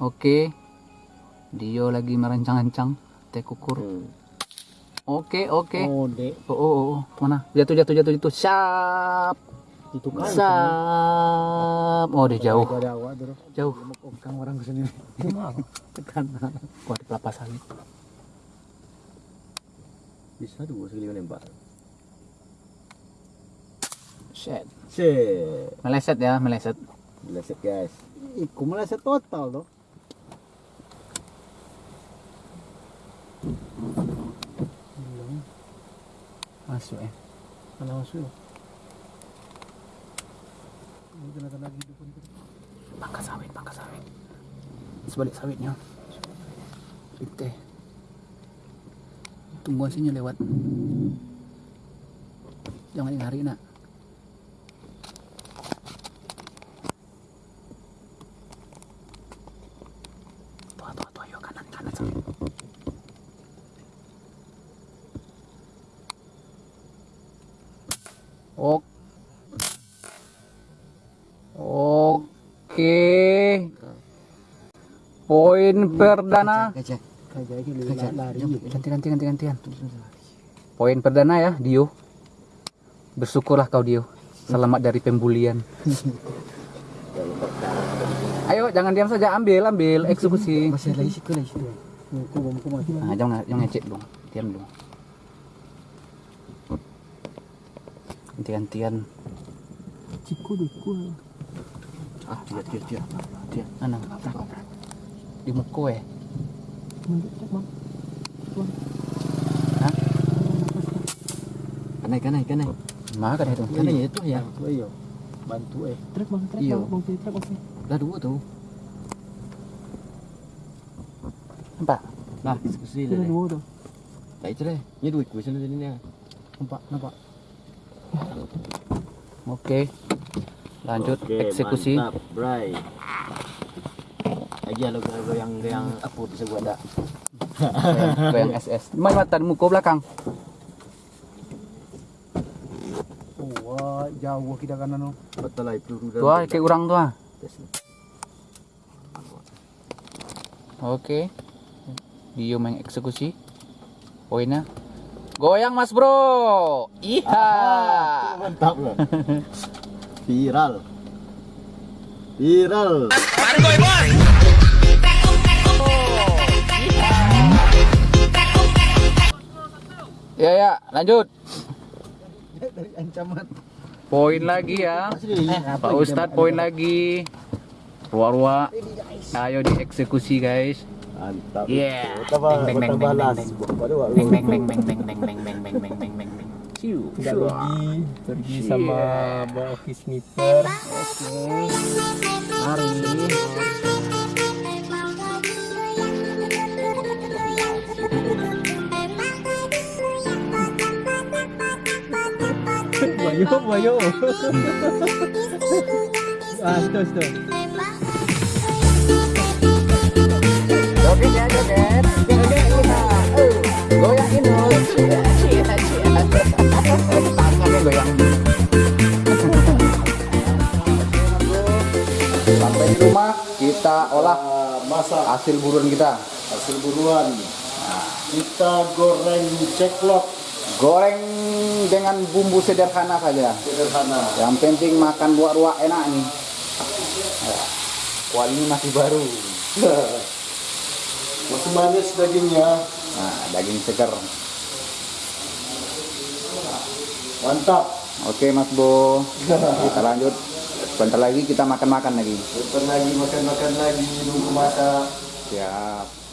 Oke. Dio lagi merancang-rancang teh kukur. Hmm. Oke, oke. Oh, dek. Oh, oh, oh, oh. mana? Jatuh, jatuh, jatuh, jatuh. Siap. Itu kan. Siap. Oh, dia jauh. Jauh. Kang orang ke sini. Tekan. Wah, di kelapa sawit. Bisa dua sekali nembak. Shit. Shit. Meleset ya, meleset. Meleset guys. Iku meleset total tuh. Masuk ya. Kalau masuk. Ini kena lagi dukun. Pangkas sawit, pangkas sawit. Sebalik sawitnya. Itu. Tunggu sini lewat. Jangan lari nak. Tuh, tuh, tuh, ayo kanan, kanan sawit. Ok. Oke. Poin perdana. Ganti ganti ganti gantian. Poin perdana ya, Dio. Bersyukurlah kau Dio. Selamat dari pembulian. Ayo jangan diam saja, ambil ambil eksekusi. Masih lagi situ lagi situ. Nah, jangan jangan ngecek dong. Diam dong. Ganti-gantian. Ciku diku. Ah, dia dia dia. Dia. Mana? Di muka eh. Hah? Kanai kanai kanai. Makan itu. Kanai ya itu ya. Bantu ayo. Bantu eh. Truk bang, truk Iya. bang, bang pilih truk oke. Lah dua tuh. Nampak? Nah, eksekusi Sudah lah. dua tuh. Tak itu deh. Ini dua kuesion tadi ni. Nampak, nampak. Oke. Lanjut okay, eksekusi. Mantap, bray. Aja lo gue yang yang aku bisa gua ada. yang SS. Main mata muka belakang. Wah, jauh kita kanan lo. Betul lah itu. Tua kayak orang tua. Oke. Dia main eksekusi. Poinnya Goyang mas bro. Iya. Mantap lah. Viral. Viral. Ya ya, lanjut. Dari ancaman. Poin lagi ya. Pak Ustadz poin lagi. Ruah-ruah. Ayo dieksekusi guys. Mantap. Yeah. Tambah Beng, beng, beng, balas. beng, Pada waktu. Beng beng beng beng beng beng beng beng beng beng beng beng beng. Ciu. Tidak Shua. rugi, pergi Siap. sama sniper. Mari. Bayo, bayo. ah, situ, situ. Kita olah Ah, masak hasil buruan kita. hasil buruan. Kita goreng ceklok Goreng dengan bumbu sederhana saja. sederhana. Yang penting makan buah ruak enak nih. Ya. Kuah ini masih baru. Masih manis dagingnya. Nah, daging segar. Mantap. Oke Mas Bo, kita lanjut. Bentar lagi kita makan-makan lagi. Bentar lagi makan-makan lagi nunggu masak. Siap.